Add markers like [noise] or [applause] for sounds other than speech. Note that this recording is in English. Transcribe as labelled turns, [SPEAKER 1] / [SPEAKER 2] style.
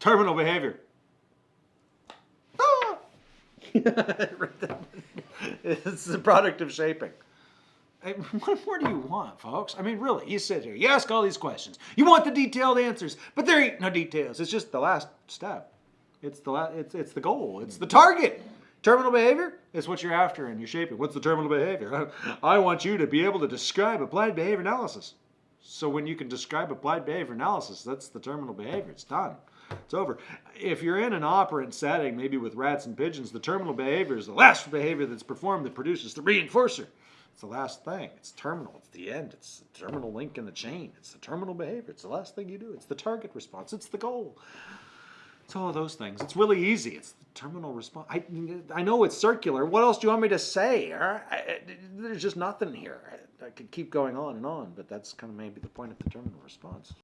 [SPEAKER 1] Terminal behavior. Ah! [laughs] it's the product of shaping. Hey, What more do you want, folks? I mean, really, you sit here, you ask all these questions, you want the detailed answers, but there ain't no details. It's just the last step. It's the la- it's it's the goal. It's the target. Terminal behavior is what you're after and you're shaping. What's the terminal behavior? [laughs] I want you to be able to describe applied behavior analysis. So when you can describe applied behavior analysis, that's the terminal behavior. It's done. It's over. If you're in an operant setting, maybe with rats and pigeons, the terminal behavior is the last behavior that's performed that produces the reinforcer. It's the last thing. It's terminal. It's the end. It's the terminal link in the chain. It's the terminal behavior. It's the last thing you do. It's the target response. It's the goal. It's all those things. It's really easy. It's the terminal response. I, I know it's circular. What else do you want me to say? There's just nothing here. I could keep going on and on, but that's kind of maybe the point of the terminal response.